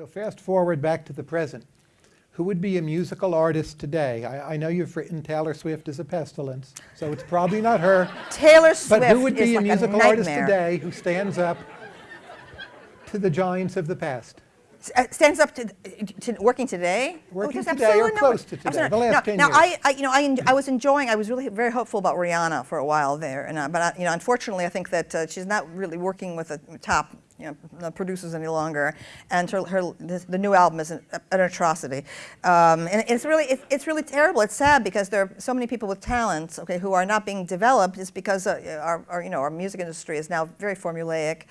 So fast forward back to the present. Who would be a musical artist today? I, I know you've written Taylor Swift as a pestilence, so it's probably not her. Taylor Swift But who would be a like musical a artist today who stands up to the giants of the past? Uh, Stands up to, to working today? Oh, Working there's today or no- close to today, the last no, 10 now, years. I, I, you know, I, I was enjoying, I was really very hopeful about Rihanna for a while there, and, uh, but, I, you know, unfortunately, I think that uh, she's not really working with the top you know, producers any longer, and her, her this, the new album is an, an atrocity, um, and it's really it's, it's really terrible. It's sad because there are so many people with talents, okay, who are not being developed. It's because uh, our, our you know our music industry is now very formulaic.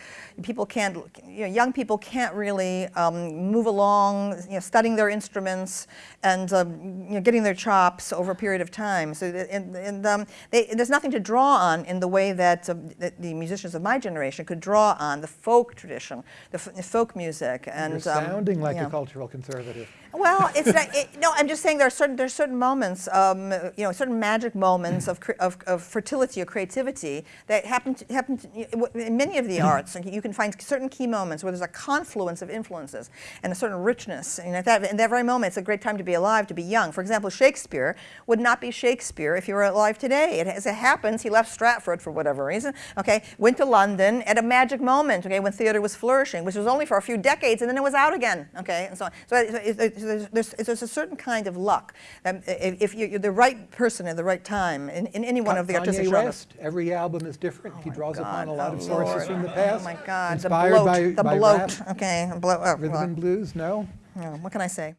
People can't, you know, young people can't really um, move along, you know, studying their instruments and um, you know, getting their chops over a period of time. So and, and um, they, there's nothing to draw on in the way that, um, that the musicians of my generation could draw on the folk tradition, the, f- the folk music, and You're um, sounding like yeah. a cultural conservative. Well, it's not, it, no. I'm just saying there are certain there's certain moments, um, you know, certain magic moments of, cre- of, of fertility or creativity that happen to, happen to, in many of the arts. and you can find certain key moments where there's a confluence of influences and a certain richness. And at that, in that very moment, it's a great time to be alive, to be young. For example, Shakespeare would not be Shakespeare if he were alive today. It, as it happens, he left Stratford for whatever reason. Okay, went to London at a magic moment. Okay, when theater was flourishing, which was only for a few decades, and then it was out again. Okay, and so on. So it- it- there's, there's, a certain kind of luck. Um, if if you're the right person at the right time in, in any one of the artistic Kanye genres. Every album is different. he draws upon a lot oh of sources Lord. from the past. Oh my God, the Inspired bloat, by, the by bloat. rap, Okay, the bloat. oh, rhythm well, and blues, no? yeah, what can I say?